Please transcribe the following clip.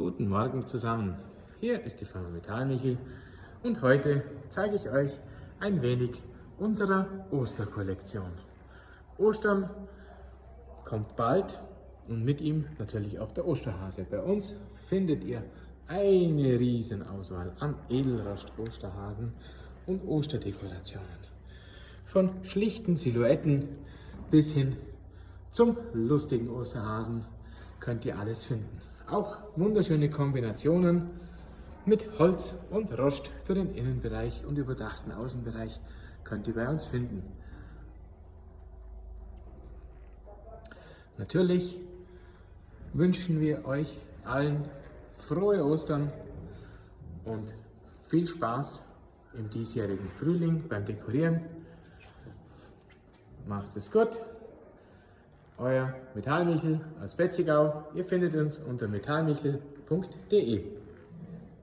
Guten Morgen zusammen. Hier ist die Firma Metallmichel und heute zeige ich euch ein wenig unserer Osterkollektion. Ostern kommt bald und mit ihm natürlich auch der Osterhase. Bei uns findet ihr eine riesen Auswahl an Edelrost Osterhasen und Osterdekorationen. Von schlichten Silhouetten bis hin zum lustigen Osterhasen könnt ihr alles finden. Auch wunderschöne Kombinationen mit Holz und Rost für den Innenbereich und überdachten Außenbereich könnt ihr bei uns finden. Natürlich wünschen wir euch allen frohe Ostern und viel Spaß im diesjährigen Frühling beim Dekorieren. Macht es gut! Euer Metallmichel aus Betzigau. Ihr findet uns unter metallmichel.de.